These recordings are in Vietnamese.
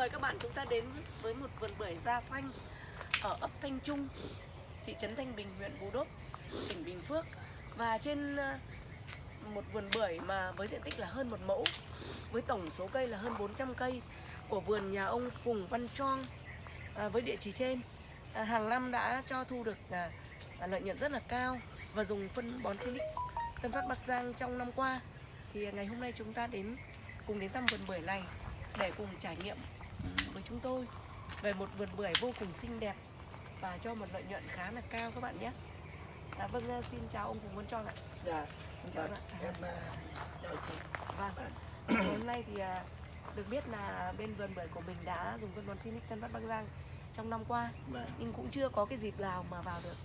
Mời các bạn chúng ta đến với một vườn bưởi da xanh ở ấp Thanh Trung, thị trấn Thanh Bình, huyện Bù Đốp, tỉnh Bình Phước. Và trên ờ, một vườn bưởi mà với diện tích là hơn một mẫu, với tổng số cây là hơn 400 cây của vườn nhà ông Phùng Văn Choang à, với địa chỉ trên. À, hàng năm đã cho thu được à, à, lợi nhuận rất là cao và dùng phân bón Silic Tân Phát Bắc Giang trong năm qua. Thì ngày hôm nay chúng ta đến cùng đến thăm vườn bưởi này để cùng trải nghiệm với chúng tôi về một vườn bưởi vô cùng xinh đẹp và cho một lợi nhuận khá là cao các bạn nhé. À, vâng, à, xin chào ông Phùng Văn Choang ạ. Dạ, vâng, em à, chào chị. Vâng. Ngày hôm nay thì à, được biết là bên vườn bưởi của mình đã dùng phân bón Sinic Tân Bắc Giang trong năm qua Vâng, nhưng cũng chưa có cái dịp nào mà vào được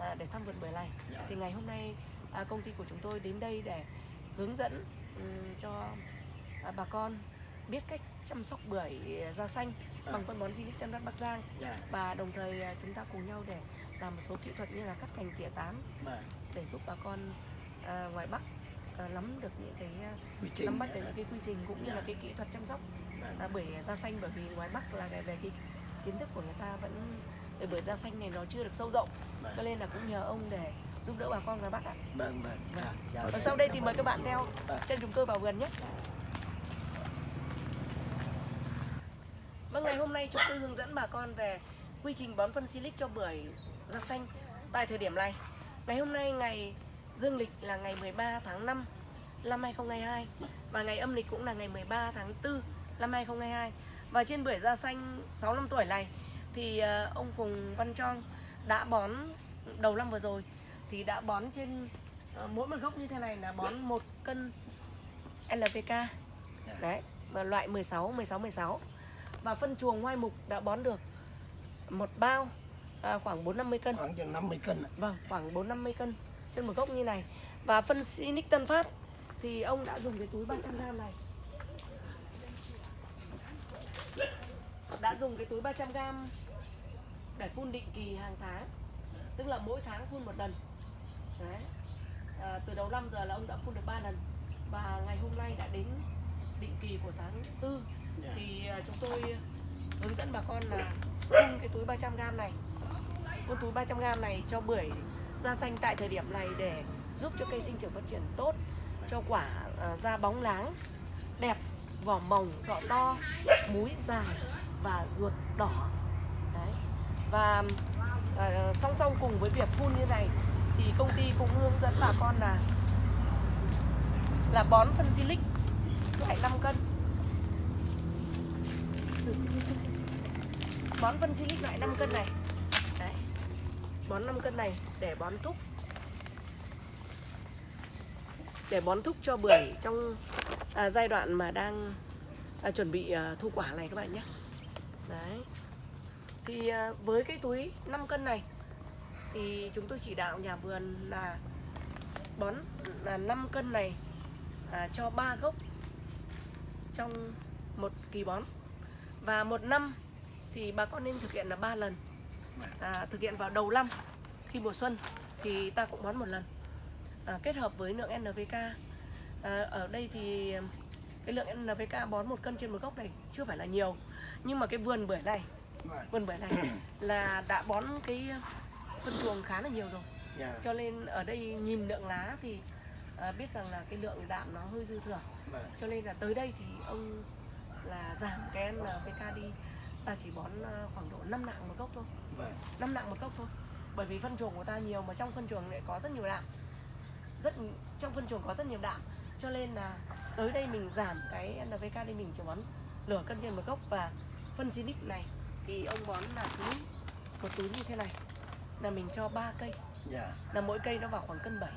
à, để thăm vườn bưởi này. dạ, Thì ngày hôm nay à, công ty của chúng tôi đến đây để hướng dẫn ừm, cho à, bà con biết cách chăm sóc bưởi da xanh bằng phân bón Sinic Tân Phát Bắc Giang. Dạ, và đồng thời à, chúng ta cùng nhau để làm một số kỹ thuật như là cắt cành tỉa tán vâng, để giúp bà con à, ngoài Bắc à, nắm được những cái à, quy trình. nắm bắt được dạ, những cái quy trình cũng như Dạ. là cái kỹ thuật chăm sóc. Vâng, à, bưởi da xanh bởi vì ngoài Bắc là về, cái kiến thức của người ta vẫn về bưởi da xanh này nó chưa được sâu rộng. Cho vâng, nên là cũng nhờ ông để giúp đỡ bà con ngoài Bắc ạ. vâng, vâng, dạ, dạ, Và dạ, sau đây thì mời các bạn theo Vâng, chân chúng tôi vào vườn nhé. Ngày hôm nay chúng tôi hướng dẫn bà con về quy trình bón phân silic cho bưởi da xanh tại thời điểm này. Ngày hôm nay ngày dương lịch là ngày 13 tháng 5 năm 2022 và ngày âm lịch cũng là ngày 13 tháng 4 năm 2022. Và trên bưởi da xanh 6 năm tuổi này thì ờ, ông Phùng Văn Trong đã bón đầu năm vừa rồi thì đã bón trên ờ, mỗi một gốc như thế này là bón một cân LPK đấy và loại 16 16 16 và phân chuồng hoai mục đã bón được một bao à, khoảng 4 50 cân. Khoảng chừng 50 cân ạ. vâng khoảng 4 50 cân trên một gốc như này. Và phân Sinic Tân Phát thì ông đã dùng cái túi 300 g này. Đã dùng cái túi 300 g để phun định kỳ hàng tháng tức là mỗi tháng phun một lần. Đấy. À, từ đầu năm giờ là ông đã phun được 3 lần. Và ngày hôm nay đã đến định kỳ của tháng 4 Dạ, Dạ. thì à, chúng tôi hướng dẫn bà con là phun cái túi 300 g này. Phun túi 300 g này cho bưởi ra xanh tại thời điểm này để giúp cho cây sinh trưởng phát triển tốt cho quả à, ra bóng láng đẹp vỏ mỏng sọ to múi dài và ruột đỏ. Đấy. Và à, song song cùng với việc phun như này thì công ty cũng hướng dẫn bà con là là bón phân silic loại 5 cân bón phân silic loại 5 cân này. Đấy. Bón 5 cân này để bón thúc. Để bón thúc cho bưởi trong à, giai đoạn mà đang à, chuẩn bị à, thu quả này các bạn nhé. Đấy. Thì à, với cái túi 5 cân này thì chúng tôi chỉ đạo nhà vườn là bón là 5 cân này à, cho 3 gốc trong một kỳ bón và một năm thì bà con nên thực hiện là 3 lần. À, thực hiện vào đầu năm khi mùa xuân thì ta cũng bón một lần. À, kết hợp với lượng NPK à, ở đây thì cái lượng NPK bón một cân trên một gốc này chưa phải là nhiều. Nhưng mà cái vườn bưởi này vườn bưởi này. là đã bón cái phân chuồng khá là nhiều rồi. Dạ, cho nên ở đây nhìn lượng lá thì à, biết rằng là cái lượng đạm nó hơi dư thừa. Vâng, cho nên là tới đây thì ông là giảm cái NPK đi ta chỉ bón à, khoảng độ 5 nặng một gốc thôi. Vâng, 5 nặng một gốc thôi. Bởi vì phân chuồng của ta nhiều mà trong phân chuồng lại có rất nhiều đạm. Rất trong phân chuồng có rất nhiều đạm. Cho nên là tới đây mình giảm cái NPK đi mình chỉ bón nửa cân trên một gốc. Và phân Zinix này thì ông bón là túi một túi như thế này. Là mình cho 3 cây. Dạ, là mỗi cây nó vào khoảng cân 7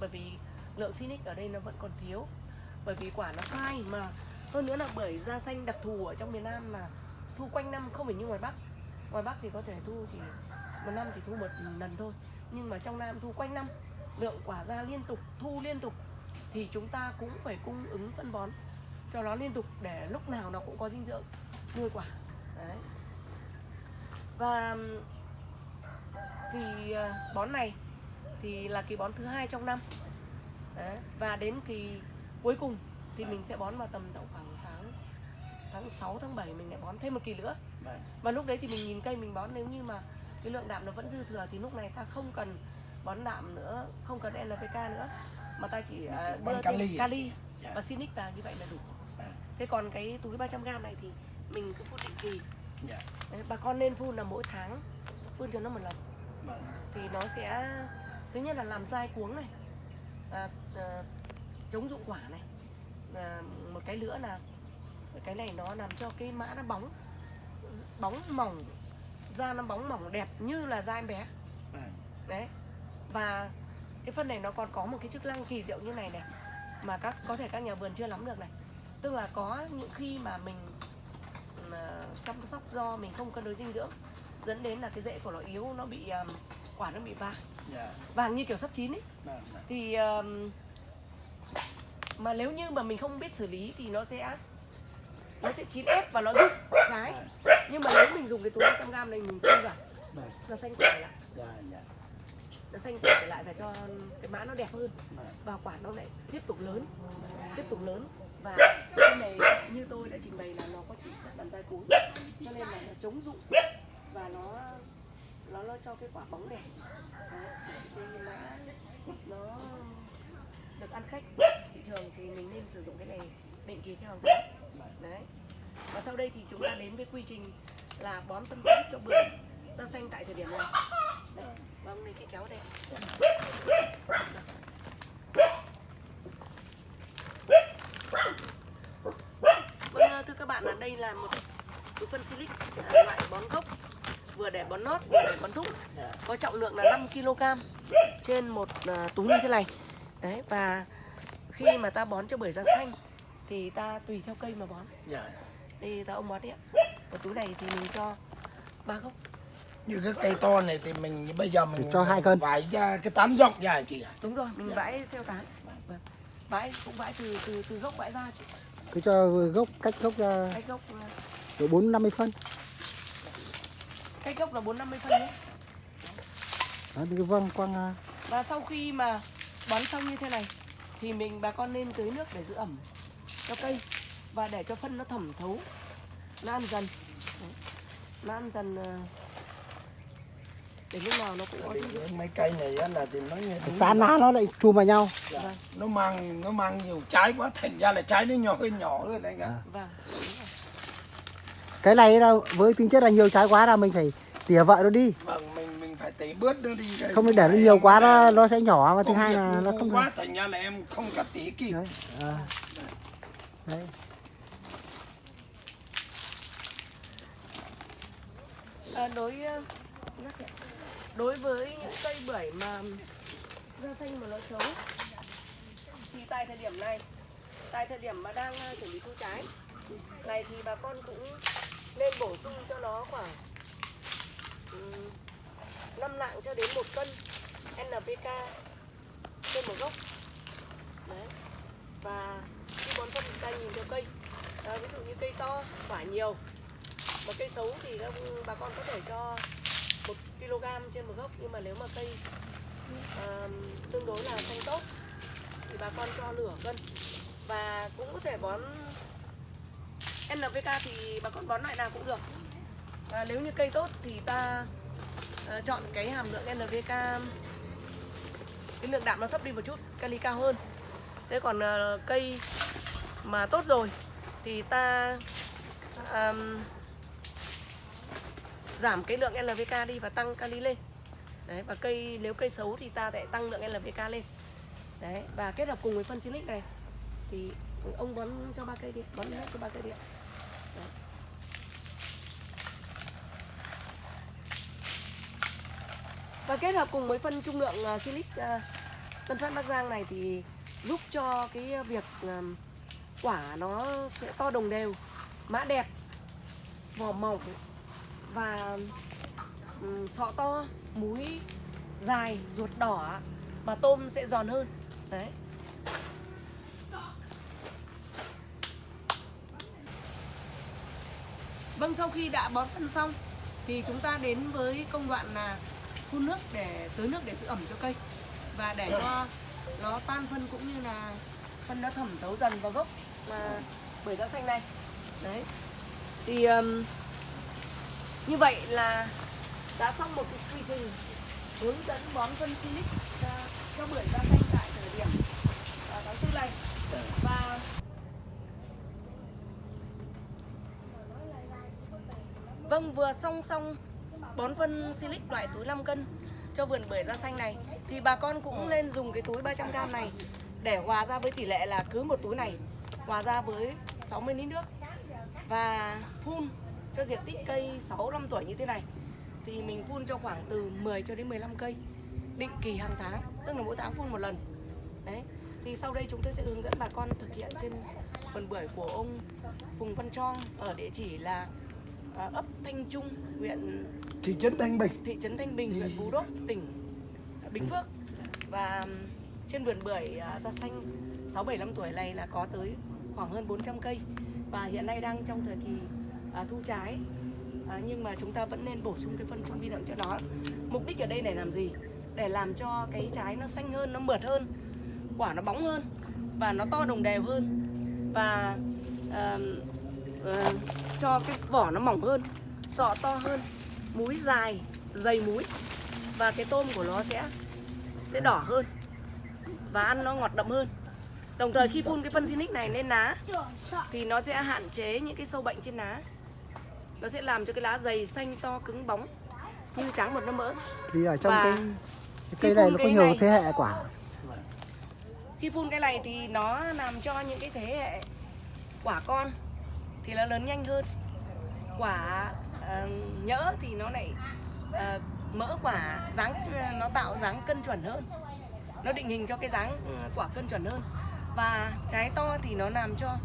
bởi vì lượng Sinic ở đây nó vẫn còn thiếu. Bởi vì quả nó sai mà hơn nữa là bưởi da xanh đặc thù ở trong miền Nam mà thu quanh năm không phải như ngoài Bắc. Ngoài Bắc thì có thể thu chỉ một năm chỉ thu một lần thôi. Nhưng mà trong Nam thu quanh năm, lượng quả ra liên tục, thu liên tục thì chúng ta cũng phải cung ứng phân bón cho nó liên tục để lúc nào nó cũng có dinh dưỡng, nuôi quả. Đấy. Và kỳ ờ, bón này thì là kỳ bón thứ hai trong năm. Đấy. và đến kỳ cuối cùng thì mình sẽ bón vào tầm độ khoảng tháng tháng tháng 6 tháng 7 mình lại bón thêm một kỳ nữa. Vâng. Và lúc đấy thì mình nhìn cây mình bón nếu như mà cái lượng đạm nó vẫn dư thừa thì lúc này ta không cần bón đạm nữa không cần NPK nữa mà ta chỉ à, Bón đưa kali. thêm kali Dạ. và Sinic vào như vậy là đủ. Vâng. thế còn cái túi 300g này thì mình cứ phun định kỳ. Dạ. Đấy, bà con nên phun là mỗi tháng phun cho nó một lần. Vâng. Thì nó sẽ thứ nhất là làm dai cuống này à, à, chống dụng quả này à, một cái nữa là cái này nó làm cho cái mã nó bóng bóng mỏng da nó bóng mỏng đẹp như là da em bé. Vâng đấy. Và cái phân này nó còn có một cái chức năng kỳ diệu như này này mà các có thể các nhà vườn chưa nắm được này. Tức là có những khi mà mình à, chăm sóc do mình không cân đối dinh dưỡng dẫn đến là cái rễ của nó yếu nó bị à, quả nó bị vàng dạ. Vàng như kiểu sắp chín ấy. Vâng vâng thì um, mà nếu như mà mình không biết xử lý thì nó sẽ nó sẽ chín ép và nó rụng trái. Nhưng mà nếu mình dùng cái túi 100 g này mình phun vào vâng nó xanh quả lại. Dạ dạ. Nó xanh quả trở lại và cho cái mã nó đẹp hơn. Và quả nó lại tiếp tục lớn tiếp tục lớn. Và cái này như tôi đã trình bày là nó có chỉ chất làm dai cuống cho nên là nó chống rụng và nó nó nó cho cái quả bóng đẹp Đấy, thì cái mã nó được ăn khách thị trường thì mình nên sử dụng cái này định kỳ theo hàng tháng. Đấy. Và sau đây thì chúng ta đến với quy trình là bón phân xịt cho bưởi rau xanh tại thời điểm này. Đấy, vâng lấy cái kéo đây. Vâng, ờ, thưa các bạn, là đây là một túi phân silic à, loại bón gốc vừa để bón nốt vừa để bón thúc có trọng lượng là 5 kg trên một ờ, túi như thế này. Đấy và khi mà ta bón cho bưởi da xanh thì ta tùy theo cây mà bón. Dạ. Đây ta ông bón đi ạ. Một túi này thì mình cho ba gốc. Như cái cây to này thì mình bây giờ mình Cho hai cân. vải ra cái tán rộng ra chị ạ. Đúng rồi mình Dạ. vãi theo tán. Vâng. vãi cũng vãi từ từ từ gốc vãi ra chứ. cứ cho gốc cách gốc ra. Cách gốc à, độ bốn năm mươi phân. cách gốc là bốn năm mươi phân nhé. Đó, thì vâng quang à, Và sau khi mà bón xong như thế này thì mình bà con nên tưới nước để giữ ẩm cho cây và để cho phân nó thẩm thấu nó ăn dần Đấy. nó ăn dần ờ, để lúc nào nó cũng có mấy cây này á là thì nó như đúng tán lá nó lại chùm vào nhau dạ. Vâng. nó mang nó mang nhiều trái quá thành ra là trái nó nhỏ hơi nhỏ hơn anh ạ và đúng rồi. cái này là với tính chất là nhiều trái quá là mình phải tỉa vợ nó đi vâng mình mình phải tỉ bớt nó đi không để nó nhiều quá nó nó sẽ nhỏ và thứ hai là nó không quá thành ra là em không cắt tỉ kịp đấy, à. đấy. À, đối ờ, đối với những cây bưởi mà da xanh mà nó xấu thì tại thời điểm này tại thời điểm mà đang ờ, chuẩn bị thu trái này thì bà con cũng nên bổ sung cho nó khoảng ừm, 5 lạng cho đến một cân NPK trên một gốc và khi bón phân chúng ta nhìn theo cây à, ví dụ như cây to quả nhiều mà cây xấu thì các bà con có thể cho một kg trên một gốc. Nhưng mà nếu mà cây à, tương đối là xanh tốt thì bà con cho nửa cân. Và cũng có thể bón NPK thì bà con bón loại nào cũng được. Và nếu như cây tốt thì ta à, chọn cái hàm lượng NPK cái lượng đạm nó thấp đi một chút kali cao hơn thế còn uh, cây mà tốt rồi thì ta um, giảm cái lượng LVK đi và tăng kali lên đấy và cây nếu cây xấu thì ta lại tăng lượng LVK lên đấy và kết hợp cùng với phân silic này thì ông bón cho ba cây đi bón hết cho ba cây đi. Đấy. và kết hợp cùng với phân trung lượng uh, silic uh, Tân Phát Bắc Giang này thì giúp cho cái việc um, quả nó sẽ to đồng đều mã đẹp vỏ mỏng và ừm, sọ to múi dài ruột đỏ mà tôm sẽ giòn hơn. Đấy. Vâng sau khi đã bón phân xong thì chúng ta đến với công đoạn là phun nước để tưới nước để giữ ẩm cho cây và để cho nó tan phân cũng như là phân nó thẩm thấu dần vào gốc mà bưởi da xanh này. Đấy. Thì um, như vậy là đã xong một cái quy trình hướng dẫn bón phân Philip cho, cho bưởi da xanh tại thời điểm vào tháng tư này. Và Vâng, vừa song song bón phân silic loại túi 5 cân cho vườn bưởi da xanh này thì bà con cũng nên dùng cái túi 300g này để hòa ra với tỷ lệ là cứ một túi này hòa ra với 60 lít nước. Và phun cho diện tích cây 6 năm tuổi như thế này. Thì mình phun cho khoảng từ 10 cho đến 15 cây định kỳ hàng tháng tức là mỗi tháng phun một lần. Đấy thì sau đây chúng tôi sẽ hướng dẫn bà con thực hiện trên vườn bưởi của ông Phùng Văn Trong ở địa chỉ là à, ấp Thanh Trung huyện thị trấn Thanh Bình. Thị trấn Thanh Bình, huyện Phú Đốc, tỉnh Bình Phước. Và trên vườn bưởi à, da xanh 6 7 năm tuổi này là có tới khoảng hơn 400 cây. Và hiện nay đang trong thời kỳ à, thu trái. À, nhưng mà chúng ta vẫn nên bổ sung cái phân trung vi lượng cho nó. Mục đích ở đây để làm gì? Để làm cho cái trái nó xanh hơn nó mượt hơn quả nó bóng hơn và nó to đồng đều hơn. Và à, à, cho cái vỏ nó mỏng hơn sọ to hơn múi dài dày múi. Và cái tôm của nó sẽ sẽ đỏ hơn và ăn nó ngọt đậm hơn. Đồng thời khi phun cái phân Sinic này lên lá thì nó sẽ hạn chế những cái sâu bệnh trên lá nó sẽ làm cho cái lá dày xanh to cứng bóng như trắng một nó mỡ. Vì ở trong Và cái, cái cây này nó có nhiều này- thế hệ quả. khi phun cái này thì nó làm cho những cái thế hệ quả con thì nó lớn nhanh hơn. Quả ờ, nhỡ thì nó lại ờ, mỡ quả dáng nó tạo dáng cân chuẩn hơn. Nó định hình cho cái dáng ờ, quả cân chuẩn hơn. Và trái to thì nó làm cho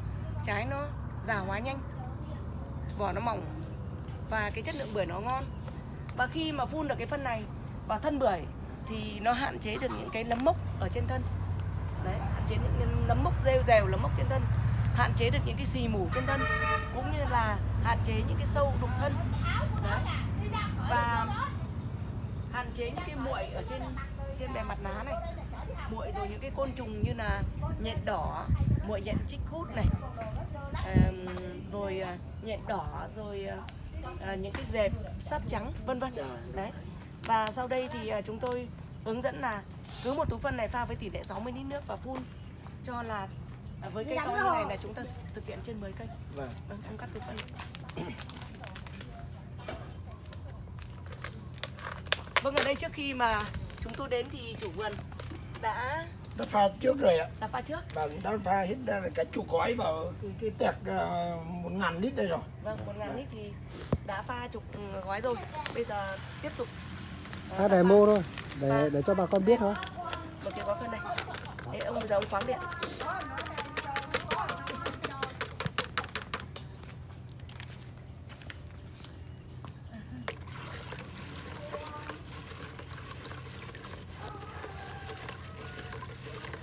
trái nó già hóa nhanh vỏ nó mỏng và cái chất lượng bưởi nó ngon. Và khi mà phun được cái phân này vào thân bưởi thì nó hạn chế được những cái nấm mốc ở trên thân. Đấy hạn chế những nấm mốc rêu rèo nấm mốc trên thân. Hạn chế được những cái xì mủ trên thân cũng như là hạn chế những cái sâu đục thân. Đấy. Và hạn chế những cái muội ở trên trên bề mặt lá này. Muội rồi những cái côn trùng như là nhện đỏ muội nhện chích hút này Ờm, rồi à, nhện đỏ rồi à, à, những cái dẹp sáp trắng vân vân. Đấy. Và sau đây thì à, chúng tôi hướng dẫn là cứ một túi phân này pha với tỷ lệ 60 lít nước và phun cho là à, với cây to như này là chúng ta thực hiện trên 10 cây. Vâng. Ông cắt túi phân vâng ở đây trước khi mà chúng tôi đến thì chủ vườn đã đã pha trước rồi ạ. Đã pha trước. Vâng đã pha hết ra cả chục gói vào cái, cái tẹt ờ, một ngàn lít đây rồi. Vâng một ngàn lít thì đã pha chục gói rồi. Bây giờ tiếp tục ờ, Phát ta demo thôi để để cho bà con biết thôi. một cái gói phân này. Đấy, ông bây giờ ông khoáng điện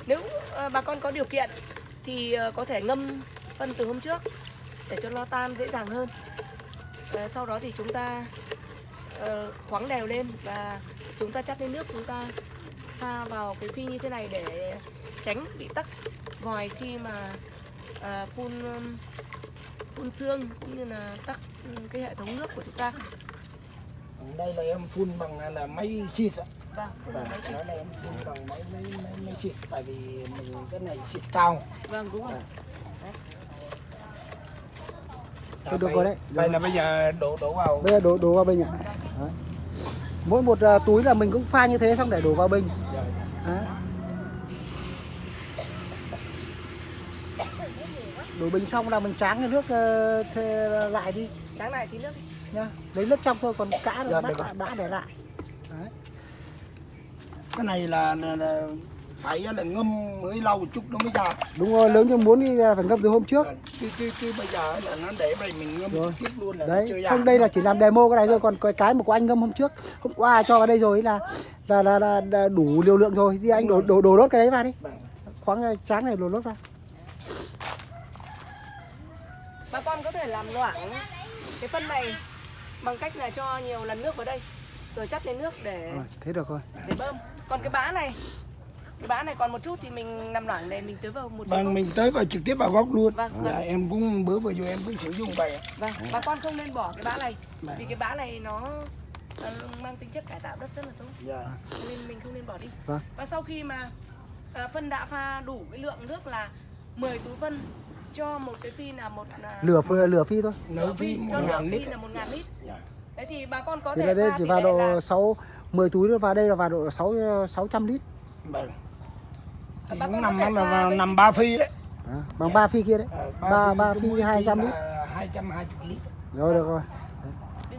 nếu ờ, bà con có điều kiện thì ờ, có thể ngâm phân từ hôm trước để cho nó tan dễ dàng hơn. À, sau đó thì chúng ta uh, khoáng đều lên và chúng ta chắt lên nước chúng ta pha vào cái phi như thế này để tránh bị tắc. Vòi khi mà uh, phun phun xương cũng như là tắc cái hệ thống nước của chúng ta. Đây là em phun bằng à, là máy xịt ạ vâng vâng xịt. đó là em phun bằng máy máy máy, máy xịt tại vì mình cái này xịt cao vâng đúng rồi Thôi được rồi đấy. đây là bây giờ đổ đổ vào Bây giờ đổ đổ vào bình ạ. Đấy. Mỗi một à, túi là mình cũng pha như thế xong để đổ vào bình. Rồi. Đấy. Đổ bình xong là mình tráng cái nước thê lại đi sáng này tí nước đi nhá. Lấy nước trong thôi còn cả Dạ, bã, bã để lại. Cái này là, là, là phải là ngâm mới lâu một chút nó mới ra Đúng rồi, nếu như muốn đi phải ngâm từ hôm trước. Chứ, chứ, chứ bây giờ là nó để đây mình ngâm Rồi. tiếp luôn là nó Đấy, chưa ra không đây là chỉ làm demo cái này thôi còn cái cái mà của anh ngâm hôm trước hôm qua cho vào đây rồi là là là, là, là đủ liều lượng rồi thì anh đổ đổ đổ lốt cái đấy vào đi Vâng. khoáng ra tráng này đổ lốt vào bà con có thể làm loãng cái phân này bằng cách là cho nhiều lần nước vào đây rồi chắt lên nước để rồi thế được rồi. để bơm. Còn cái bã này cái bã này còn một chút thì mình nằm loảng để mình tưới vào một chút. Vâng mình tới vào trực tiếp vào gốc luôn. Vâng, dạ, vâng. em cũng bữa vừa rồi em cũng sử dụng vậy. Vâng, bà con không nên bỏ cái bã này Vâng. Vì cái bã này nó mang tính chất cải tạo đất rất là tốt. Dạ. Nên mình không nên bỏ đi. Vâng. Và sau khi mà ờ, phân đã pha đủ cái lượng nước là 10 túi phân cho một cái phi là một là lửa phi, lửa phi thôi. Nấu phi cho ngàn phi lít. là một ngàn lít. Dạ. Đấy thì bà con có thì thể là đây pha chỉ vào độ là 6 10 túi nữa vào đây là vào độ 6 600 lít. Vâng. Thì Bà cũng nằm là vào nằm ba phi đấy. Đó, bằng ba phi kia đấy. Ờ, ba ba cái phi mỗi 200 lít. là 220 lít rồi được rồi.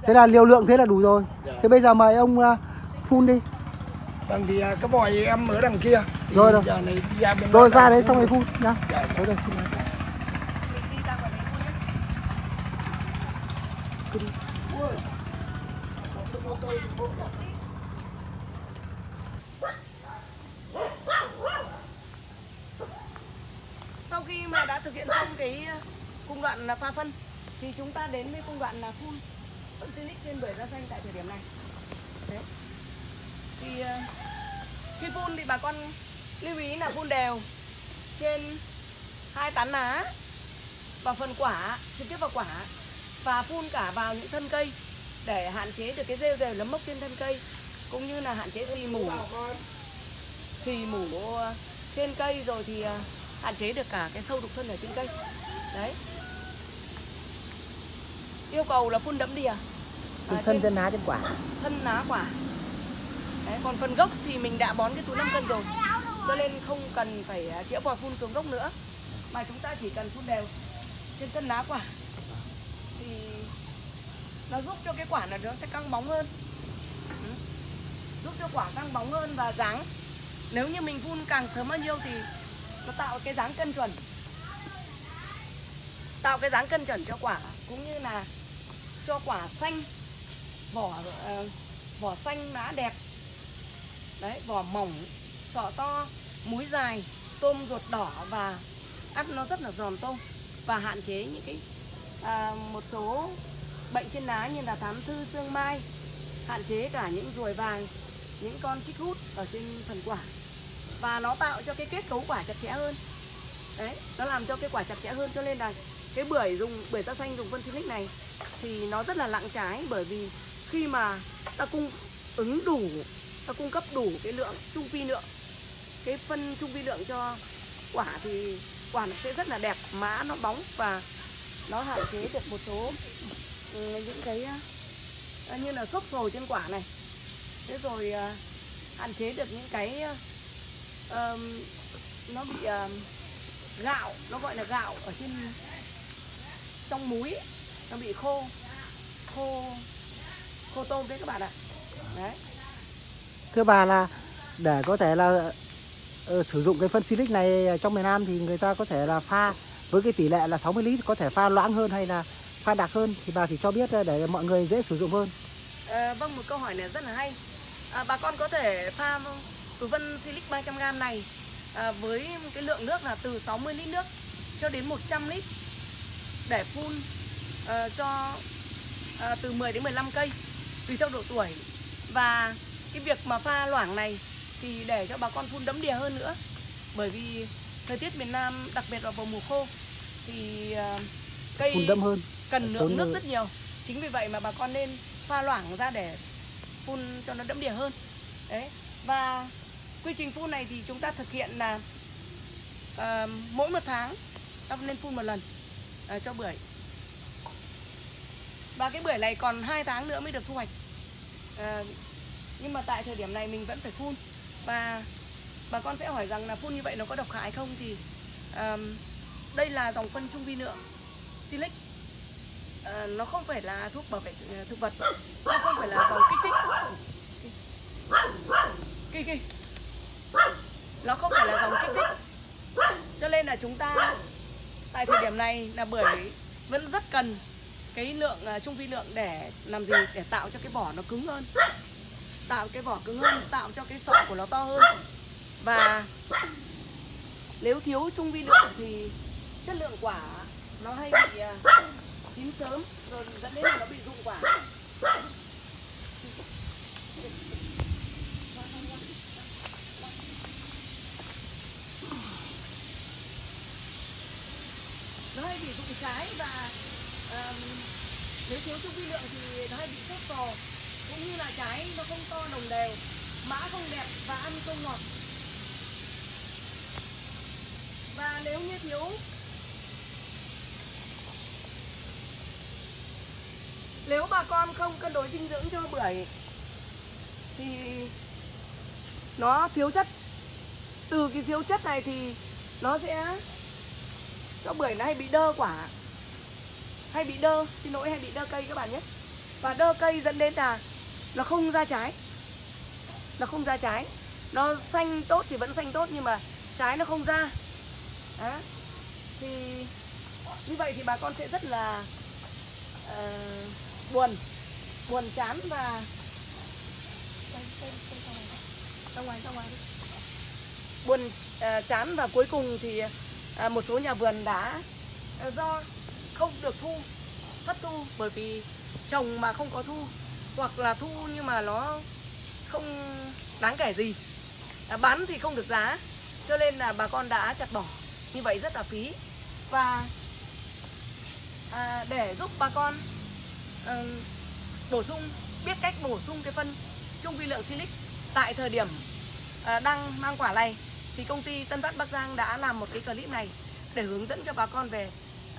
Thế là liều lượng thế là đủ rồi. Dạ. thế bây giờ mời ông à, phun đi. Vâng thì à, cái vòi em ở đằng kia. Thì Rồi, rồi. giờ này đi ra bên rồi ra đấy xong rồi phun nhá. Dạ, dạ. rồi xin lỗi. mình đi ra ngoài đấy phun nhé Sau khi mà đã thực hiện xong cái ờ, cung đoạn là pha phân, thì chúng ta đến với cung đoạn là phun phân silic trên bưởi da xanh tại thời điểm này. Đấy. Thì ờ, khi phun thì bà con lưu ý là phun đều trên hai tán lá và phần quả, trực tiếp vào quả và phun cả vào những thân cây để hạn chế được cái rêu rêu lấm mốc trên thân cây cũng như là hạn chế xì mủ xì mủ ờ, trên cây rồi thì hạn chế được cả cái sâu đục thân ở trên cây. Đấy. Yêu cầu là phun đẫm đìa Trên à, thân trên lá trên quả. thân lá quả. Đấy, còn phần gốc thì mình đã bón cái túi 5 cân rồi. Cho nên không cần phải à, chĩa vòi phun xuống gốc nữa. Mà chúng ta chỉ cần phun đều trên thân lá quả. Thì nó giúp cho cái quả này nó sẽ căng bóng hơn. Ừ. giúp cho quả căng bóng hơn và dáng nếu như mình phun càng sớm bao nhiêu thì nó tạo cái dáng cân chuẩn. Tạo cái dáng cân chuẩn cho quả cũng như là cho quả xanh. Vỏ uh, vỏ xanh lá đẹp. Đấy vỏ mỏng sọ to múi dài tôm ruột đỏ và ăn nó rất là giòn tôm. Và hạn chế những cái à, một số bệnh trên lá như là thám thư xương mai. Hạn chế cả những ruồi vàng những con chích hút ở trên phần quả và nó tạo cho cái kết cấu quả chặt chẽ hơn. Đấy, nó làm cho cái quả chặt chẽ hơn cho nên là cái bưởi dùng, bưởi da xanh dùng phân silic này thì nó rất là lặng trái bởi vì khi mà ta cung ứng đủ, ta cung cấp đủ cái lượng trung vi lượng, cái phân trung vi lượng cho quả thì quả nó sẽ rất là đẹp, má nó bóng và nó hạn chế được một số ừ, những cái à, như là xốp sồi trên quả này. Thế rồi à, hạn chế được những cái à, ờ, ờm, nó bị ờ, gạo nó gọi là gạo ở trên trong múi ấy, nó bị khô khô khô tôm đấy các bạn ạ. Đấy. Thưa bà là để có thể là ờ, sử dụng cái phân silic này trong miền Nam thì người ta có thể là pha với cái tỷ lệ là 60 lít có thể pha loãng hơn hay là pha đặc hơn thì bà thì cho biết để mọi người dễ sử dụng hơn. Ờ, vâng một câu hỏi này rất là hay. À, bà con có thể pha túi phân silic 300g này à, với cái lượng nước là từ 60 lít nước cho đến 100 lít để phun ờ, cho ờ, từ 10 đến 15 cây tùy theo độ tuổi. Và cái việc mà pha loãng này thì để cho bà con phun đẫm đìa hơn nữa bởi vì thời tiết miền Nam đặc biệt là vào mùa khô thì ờ, cây phun đậm hơn. cần lượng nước nước. rất nhiều. Chính vì vậy mà bà con nên pha loãng ra để phun cho nó đẫm đìa hơn. Đấy. Và quy trình phun này thì chúng ta thực hiện là uh, mỗi một tháng ta nên phun một lần uh, cho bưởi. Và cái bưởi này còn 2 tháng nữa mới được thu hoạch. Uh, nhưng mà tại thời điểm này mình vẫn phải phun. Và bà con sẽ hỏi rằng là phun như vậy nó có độc hại không thì ờm, đây là dòng phân trung vi lượng silic. Uh, nó không phải là thuốc bảo vệ thực vật nó không phải là dòng kích thích. Kì kì nó không phải là dòng kích thích. Cho nên là chúng ta tại thời điểm này là bưởi vẫn rất cần cái lượng à, trung vi lượng để làm gì? Để tạo cho cái vỏ nó cứng hơn. Tạo cái vỏ cứng hơn, tạo cho cái sọ của nó to hơn. Và nếu thiếu trung vi lượng thì chất lượng quả nó hay bị à, chín sớm, rồi dẫn đến là nó bị rụng quả. Nó hay bị rụng trái và um, nếu thiếu trung vi lượng thì nó hay bị sốt cò cũng như là trái nó không to đồng đều mã không đẹp và ăn không ngọt. Và nếu như thiếu nếu bà con không cân đối dinh dưỡng cho bưởi thì nó thiếu chất. Từ cái thiếu chất này thì nó sẽ cho bưởi nó hay bị đơ quả. Hay bị đơ xin lỗi hay bị đơ cây các bạn nhé. Và đơ cây dẫn đến là nó không ra trái. Nó không ra trái. Nó xanh tốt thì vẫn xanh tốt nhưng mà trái nó không ra. Đó. thì như vậy thì bà con sẽ rất là uh, buồn buồn chán và ra ngoài ra ngoài đi. buồn uh, chán và cuối cùng thì à, một số nhà vườn đã à, do không được thu thất thu bởi vì trồng mà không có thu hoặc là thu nhưng mà nó không đáng kể gì. À, bán thì không được giá cho nên là bà con đã chặt bỏ. Như vậy rất là phí. Và à, để giúp bà con à, bổ sung biết cách bổ sung cái phân trung vi lượng silic tại thời điểm à, đang mang quả này thì công ty Tân Phát Bắc Giang đã làm một cái clip này để hướng dẫn cho bà con về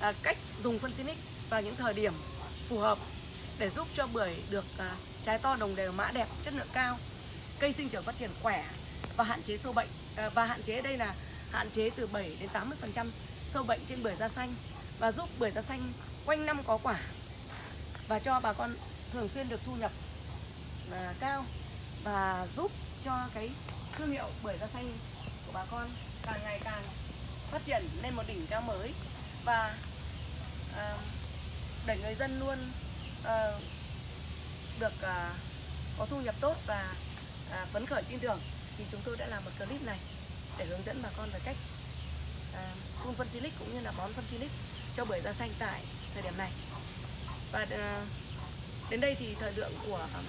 à, cách dùng phân Sinic vào những thời điểm phù hợp để giúp cho bưởi được à, trái to đồng đều mã đẹp chất lượng cao cây sinh trưởng phát triển khỏe và hạn chế sâu bệnh. À, và hạn chế đây là hạn chế từ 7 đến 80 phần trăm sâu bệnh trên bưởi da xanh và giúp bưởi da xanh quanh năm có quả và cho bà con thường xuyên được thu nhập à, cao và giúp cho cái thương hiệu bưởi da xanh của bà con càng ngày càng phát triển lên một đỉnh cao mới và à, để người dân luôn à, được à, có thu nhập tốt và à, phấn khởi tin tưởng thì chúng tôi đã làm một clip này để hướng dẫn bà con về cách à, phun phân silic cũng như là bón phân silic cho bưởi da xanh tại thời điểm này. Và à, đến đây thì thời lượng của à,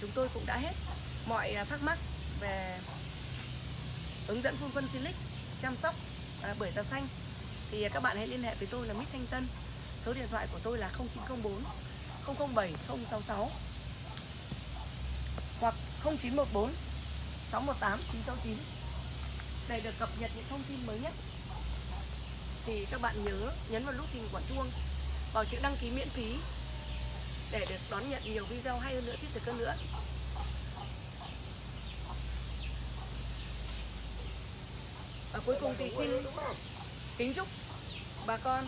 chúng tôi cũng đã hết. Mọi à, thắc mắc về hướng dẫn phun phân silic chăm sóc à, bưởi da xanh. Thì các bạn hãy liên hệ với tôi là Mít Thanh Tân. Số điện thoại của tôi là 0904 007 066 hoặc 0914 618 969 để được cập nhật những thông tin mới nhất. Thì các bạn nhớ nhấn vào nút hình quả chuông vào chữ đăng ký miễn phí để được đón nhận nhiều video hay hơn nữa thiết thực hơn nữa. Và cuối cùng thì xin kính chúc bà con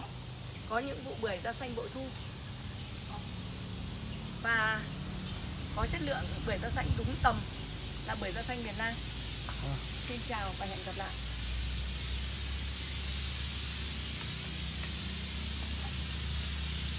có những vụ bưởi da xanh bội thu và có chất lượng bưởi da xanh đúng tầm là bưởi da xanh miền Nam. Xin chào và hẹn gặp lại.